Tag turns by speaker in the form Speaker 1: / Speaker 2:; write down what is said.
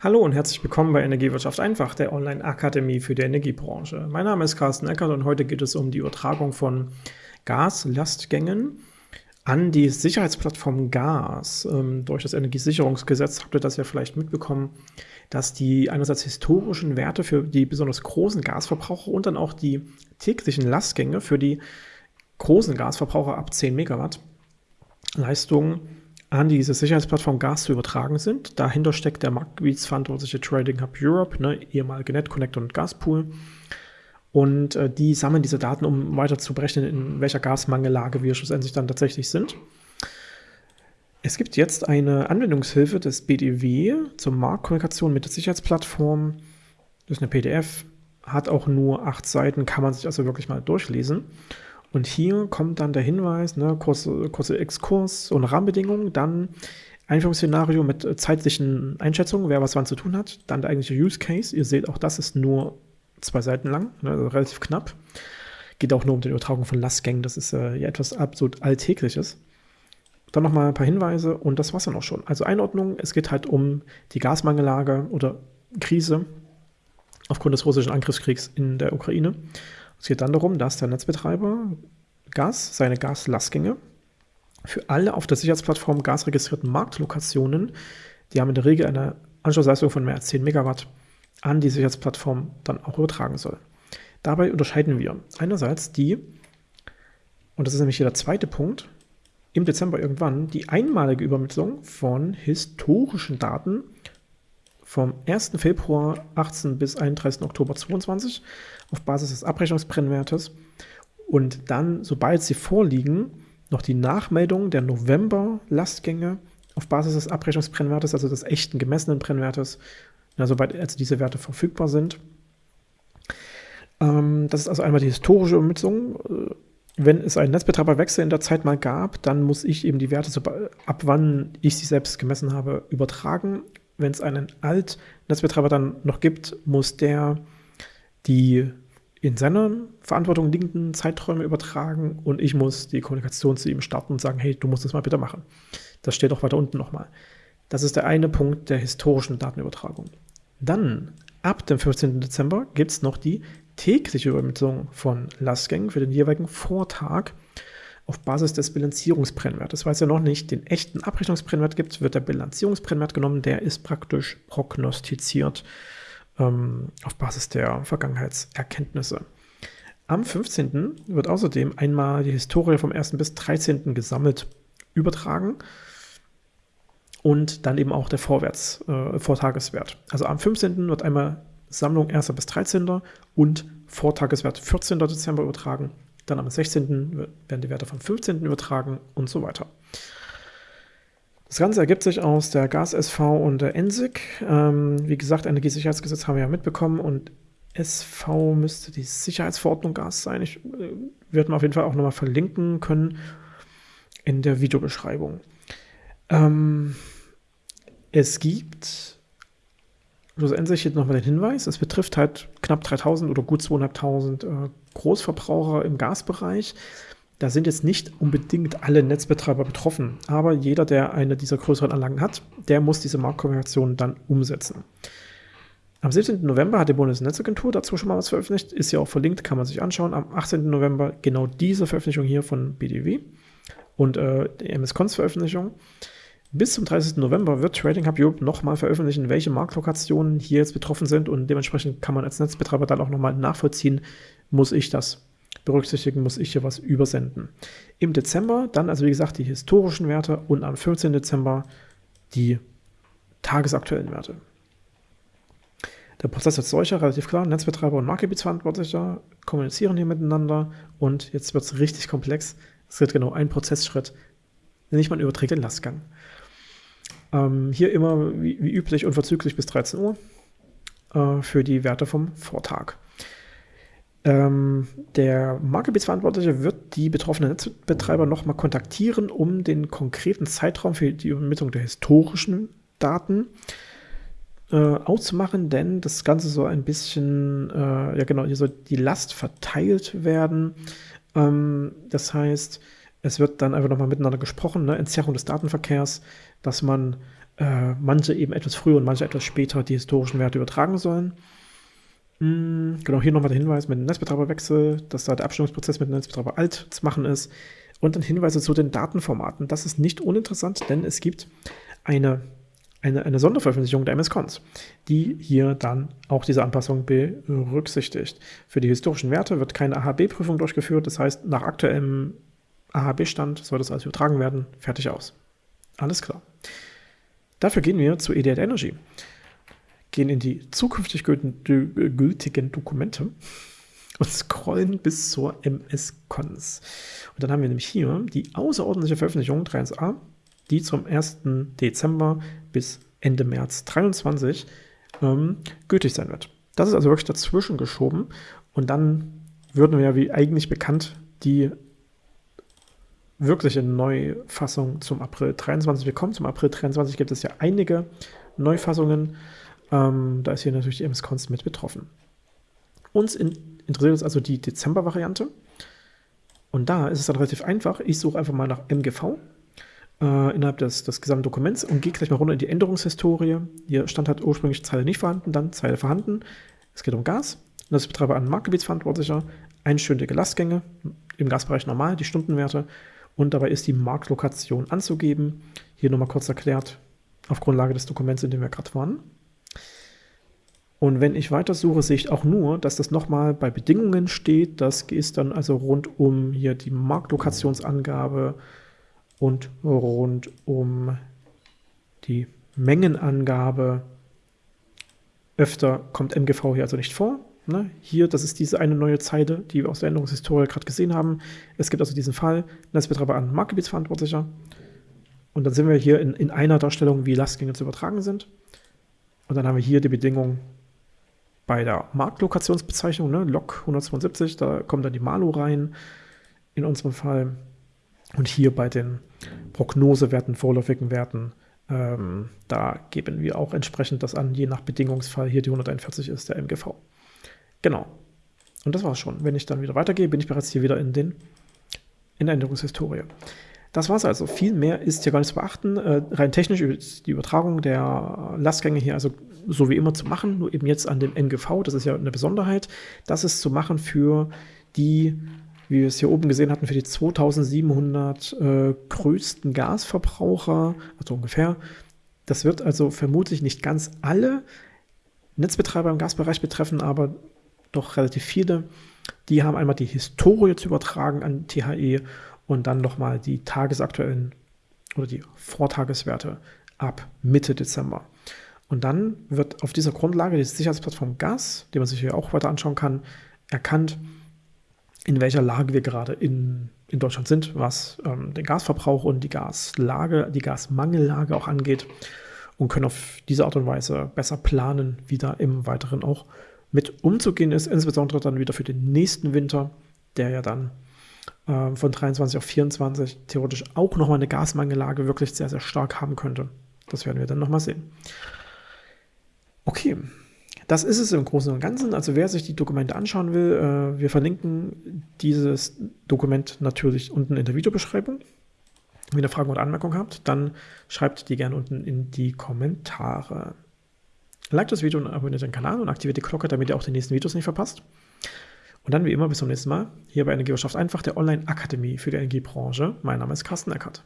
Speaker 1: Hallo und herzlich willkommen bei Energiewirtschaft einfach, der Online-Akademie für die Energiebranche. Mein Name ist Carsten Eckert und heute geht es um die Übertragung von Gaslastgängen an die Sicherheitsplattform Gas. Ähm, durch das Energiesicherungsgesetz habt ihr das ja vielleicht mitbekommen, dass die einerseits historischen Werte für die besonders großen Gasverbraucher und dann auch die täglichen Lastgänge für die großen Gasverbraucher ab 10 Megawatt Leistung an diese Sicherheitsplattform Gas zu übertragen sind. Dahinter steckt der marktgebietsverantwortliche Trading Hub Europe, ne, ehemalige NetConnect und Gaspool. Und äh, die sammeln diese Daten, um weiter zu berechnen, in welcher Gasmangellage wir schlussendlich dann tatsächlich sind. Es gibt jetzt eine Anwendungshilfe des BDW zur Marktkommunikation mit der Sicherheitsplattform. Das ist eine PDF, hat auch nur acht Seiten, kann man sich also wirklich mal durchlesen. Und hier kommt dann der Hinweis, ne, kurze, kurze Exkurs und Rahmenbedingungen, dann Einführungsszenario mit zeitlichen Einschätzungen, wer was wann zu tun hat, dann der eigentliche Use Case. Ihr seht, auch das ist nur zwei Seiten lang, ne, also relativ knapp. Geht auch nur um die Übertragung von Lastgängen, das ist äh, ja etwas absolut Alltägliches. Dann nochmal ein paar Hinweise und das war's dann auch schon. Also Einordnung, es geht halt um die Gasmangellage oder Krise aufgrund des russischen Angriffskriegs in der Ukraine. Es geht dann darum, dass der Netzbetreiber Gas, seine Gaslastgänge für alle auf der Sicherheitsplattform gasregistrierten Marktlokationen, die haben in der Regel eine Anschlussleistung von mehr als 10 Megawatt, an die Sicherheitsplattform dann auch übertragen soll. Dabei unterscheiden wir einerseits die, und das ist nämlich hier der zweite Punkt, im Dezember irgendwann die einmalige Übermittlung von historischen Daten vom 1. Februar 18 bis 31. Oktober 22 auf Basis des Abrechnungsbrennwertes und dann, sobald sie vorliegen, noch die Nachmeldung der November-Lastgänge auf Basis des Abrechnungsbrennwertes, also des echten gemessenen Brennwertes, ja, soweit also diese Werte verfügbar sind. Ähm, das ist also einmal die historische Übermittlung. Äh, wenn es einen Netzbetreiberwechsel in der Zeit mal gab, dann muss ich eben die Werte, ab wann ich sie selbst gemessen habe, übertragen wenn es einen Alt-Netzbetreiber dann noch gibt, muss der die in seiner Verantwortung liegenden Zeiträume übertragen und ich muss die Kommunikation zu ihm starten und sagen, hey, du musst das mal bitte machen. Das steht auch weiter unten nochmal. Das ist der eine Punkt der historischen Datenübertragung. Dann, ab dem 15. Dezember, gibt es noch die tägliche Übermittlung von Lastgängen für den jeweiligen Vortag auf Basis des Bilanzierungsbrennwertes. Weil es ja noch nicht den echten Abrechnungsbrennwert gibt, wird der Bilanzierungsbrennwert genommen. Der ist praktisch prognostiziert ähm, auf Basis der Vergangenheitserkenntnisse. Am 15. wird außerdem einmal die Historie vom 1. bis 13. gesammelt übertragen und dann eben auch der Vorwärts, äh, Vortageswert. Also am 15. wird einmal Sammlung 1. bis 13. und Vortageswert 14. Dezember übertragen dann am 16. werden die Werte vom 15. übertragen und so weiter. Das Ganze ergibt sich aus der Gas-SV und der ENSIG. Ähm, wie gesagt, Energiesicherheitsgesetz haben wir ja mitbekommen und SV müsste die Sicherheitsverordnung Gas sein. Ich äh, werde mal auf jeden Fall auch nochmal verlinken können in der Videobeschreibung. Ähm, es gibt schlussendlich hier nochmal den Hinweis, es betrifft halt knapp 3000 oder gut 2500 äh, Großverbraucher im Gasbereich. Da sind jetzt nicht unbedingt alle Netzbetreiber betroffen, aber jeder, der eine dieser größeren Anlagen hat, der muss diese Marktkommunikation dann umsetzen. Am 17. November hat die Bundesnetzagentur dazu schon mal was veröffentlicht, ist ja auch verlinkt, kann man sich anschauen. Am 18. November genau diese Veröffentlichung hier von BDW und äh, die MS-Cons Veröffentlichung. Bis zum 30. November wird Trading Hub Europe nochmal veröffentlichen, welche Marktlokationen hier jetzt betroffen sind und dementsprechend kann man als Netzbetreiber dann auch nochmal nachvollziehen, muss ich das berücksichtigen, muss ich hier was übersenden. Im Dezember dann also wie gesagt die historischen Werte und am 15. Dezember die tagesaktuellen Werte. Der Prozess ist solcher, relativ klar, Netzbetreiber und Marktgebietsverantwortlicher kommunizieren hier miteinander und jetzt wird es richtig komplex. Es wird genau ein Prozessschritt, nicht man überträgt den Lastgang. Ähm, hier immer wie, wie, üblich unverzüglich bis 13 Uhr äh, für die Werte vom Vortag. Ähm, der Marktgebietsverantwortliche wird die betroffenen Netzbetreiber nochmal kontaktieren, um den konkreten Zeitraum für die Übermittlung der historischen Daten äh, auszumachen, denn das Ganze soll ein bisschen, äh, ja genau, hier soll die Last verteilt werden. Ähm, das heißt, Es wird dann einfach nochmal miteinander gesprochen, ne? Entzerrung des Datenverkehrs, dass man äh, manche eben etwas früher und manche etwas später die historischen Werte übertragen sollen. Mhm, genau, hier nochmal der Hinweis mit dem Netzbetreiberwechsel, dass da der Abstimmungsprozess mit dem Netzbetreiber alt zu machen ist. Und dann Hinweise zu den Datenformaten. Das ist nicht uninteressant, denn es gibt eine, eine, eine Sonderveröffentlichung der MS-Cons, die hier dann auch diese Anpassung berücksichtigt. Für die historischen Werte wird keine AHB-Prüfung durchgeführt. Das heißt, nach aktuellem AHB-Stand soll das alles übertragen werden. Fertig aus. Alles klar. Dafür gehen wir zu EDL Energy gehen in die zukünftig gültigen Dokumente und scrollen bis zur MS-Cons. Und dann haben wir nämlich hier die außerordentliche Veröffentlichung 3.1a, die zum 1. Dezember bis Ende März 2023 ähm, gültig sein wird. Das ist also wirklich dazwischen geschoben und dann würden wir ja wie eigentlich bekannt die wirkliche Neufassung zum April 23 bekommen. Zum April 23 gibt es ja einige Neufassungen ähm, da ist hier natürlich die MS-Cons mit betroffen. Uns in, interessiert uns also die Dezember-Variante. Und da ist es dann relativ einfach. Ich suche einfach mal nach MGV äh, innerhalb des, des gesamten Dokuments und gehe gleich mal runter in die Änderungshistorie. Hier stand halt ursprünglich Zeile nicht vorhanden, dann Zeile vorhanden. Es geht um Gas. Das Betreiber an Marktgebietsverantwortlicher. Einstündige Lastgänge, im Gasbereich normal, die Stundenwerte. Und dabei ist die Marktlokation anzugeben. Hier nochmal kurz erklärt, auf Grundlage des Dokuments, in dem wir gerade waren. Und wenn ich weitersuche, sehe ich auch nur, dass das nochmal bei Bedingungen steht. Das ist dann also rund um hier die Marktlokationsangabe und rund um die Mengenangabe. Öfter kommt MGV hier also nicht vor. Ne? Hier, das ist diese eine neue Zeile, die wir aus der Änderungshistorie gerade gesehen haben. Es gibt also diesen Fall, Netzbetreiber an Marktgebietsverantwortlicher. Und dann sind wir hier in, in einer Darstellung, wie Lastgänge zu übertragen sind. Und dann haben wir hier die Bedingung bei der Marktlokationsbezeichnung, ne, Lok 172, da kommt dann die Malo rein, in unserem Fall. Und hier bei den Prognosewerten, vorläufigen Werten, ähm, da geben wir auch entsprechend das an, je nach Bedingungsfall. Hier die 141 ist der MGV. Genau. Und das war's schon. Wenn ich dann wieder weitergehe, bin ich bereits hier wieder in, den, in der Änderungshistorie. Das war es also. Viel mehr ist hier gar nicht zu beachten. Äh, rein technisch ist die Übertragung der Lastgänge hier also so wie immer zu machen, nur eben jetzt an dem NGV. Das ist ja eine Besonderheit. Das ist zu machen für die, wie wir es hier oben gesehen hatten, für die 2700 äh, größten Gasverbraucher, also ungefähr. Das wird also vermutlich nicht ganz alle Netzbetreiber im Gasbereich betreffen, aber doch relativ viele. Die haben einmal die Historie zu übertragen an THE und dann nochmal die tagesaktuellen oder die Vortageswerte ab Mitte Dezember. Und dann wird auf dieser Grundlage die Sicherheitsplattform Gas, die man sich hier auch weiter anschauen kann, erkannt, in welcher Lage wir gerade in, in Deutschland sind, was ähm, den Gasverbrauch und die Gaslage, die Gasmangellage auch angeht und können auf diese Art und Weise besser planen, wie da im Weiteren auch mit umzugehen ist, insbesondere dann wieder für den nächsten Winter, der ja dann äh, von 23 auf 24 theoretisch auch nochmal eine Gasmangellage wirklich sehr, sehr stark haben könnte. Das werden wir dann nochmal sehen. Okay, das ist es im Großen und Ganzen. Also wer sich die Dokumente anschauen will, äh, wir verlinken dieses Dokument natürlich unten in der Videobeschreibung. Wenn ihr Fragen oder Anmerkungen habt, dann schreibt die gerne unten in die Kommentare. Like das Video und abonniert den Kanal und aktiviert die Glocke, damit ihr auch die nächsten Videos nicht verpasst. Und dann wie immer bis zum nächsten Mal hier bei Energiewirtschaft einfach, der Online-Akademie für die Energiebranche. Mein Name ist Carsten Eckert.